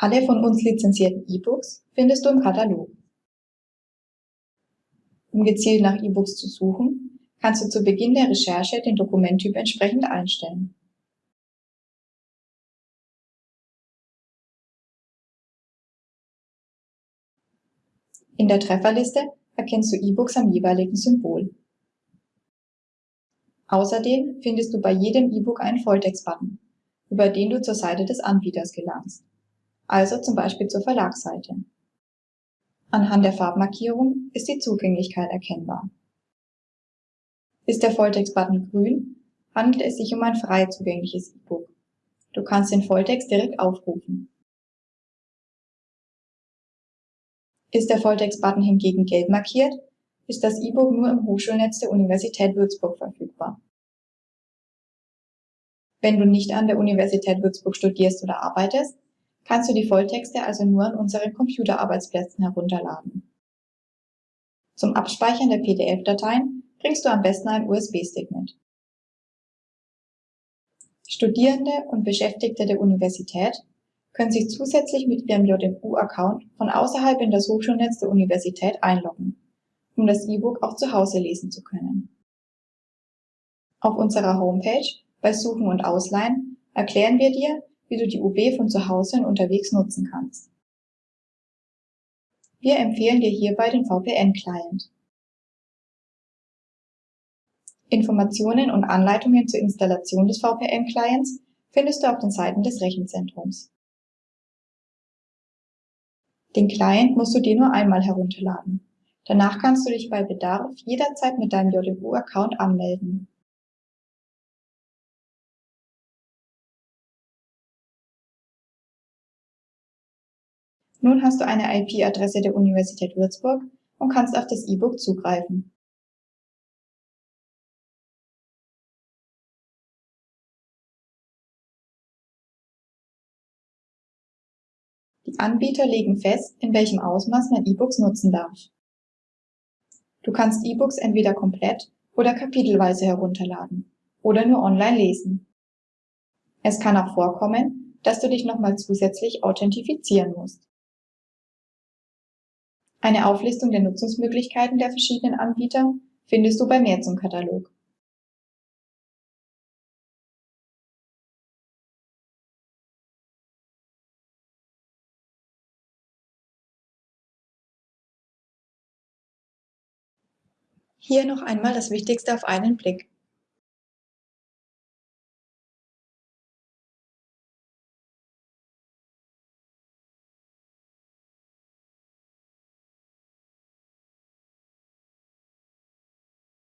Alle von uns lizenzierten E-Books findest du im Katalog. Um gezielt nach E-Books zu suchen, kannst du zu Beginn der Recherche den Dokumenttyp entsprechend einstellen. In der Trefferliste erkennst du E-Books am jeweiligen Symbol. Außerdem findest du bei jedem E-Book einen Volltext-Button, über den du zur Seite des Anbieters gelangst also zum Beispiel zur Verlagsseite. Anhand der Farbmarkierung ist die Zugänglichkeit erkennbar. Ist der Volltext-Button grün, handelt es sich um ein frei zugängliches E-Book. Du kannst den Volltext direkt aufrufen. Ist der Volltext-Button hingegen gelb markiert, ist das E-Book nur im Hochschulnetz der Universität Würzburg verfügbar. Wenn du nicht an der Universität Würzburg studierst oder arbeitest, kannst du die Volltexte also nur an unseren Computerarbeitsplätzen herunterladen. Zum Abspeichern der PDF-Dateien bringst du am besten einen USB-Stick mit. Studierende und Beschäftigte der Universität können sich zusätzlich mit ihrem JMU-Account von außerhalb in das Hochschulnetz der Universität einloggen, um das E-Book auch zu Hause lesen zu können. Auf unserer Homepage bei Suchen und Ausleihen erklären wir dir, wie du die UB von zu Hause und unterwegs nutzen kannst. Wir empfehlen dir hierbei den VPN-Client. Informationen und Anleitungen zur Installation des VPN-Clients findest du auf den Seiten des Rechenzentrums. Den Client musst du dir nur einmal herunterladen. Danach kannst du dich bei Bedarf jederzeit mit deinem JMU-Account anmelden. Nun hast du eine IP-Adresse der Universität Würzburg und kannst auf das E-Book zugreifen. Die Anbieter legen fest, in welchem Ausmaß man E-Books nutzen darf. Du kannst E-Books entweder komplett oder kapitelweise herunterladen oder nur online lesen. Es kann auch vorkommen, dass du dich nochmal zusätzlich authentifizieren musst. Eine Auflistung der Nutzungsmöglichkeiten der verschiedenen Anbieter findest du bei Mehr zum Katalog. Hier noch einmal das Wichtigste auf einen Blick.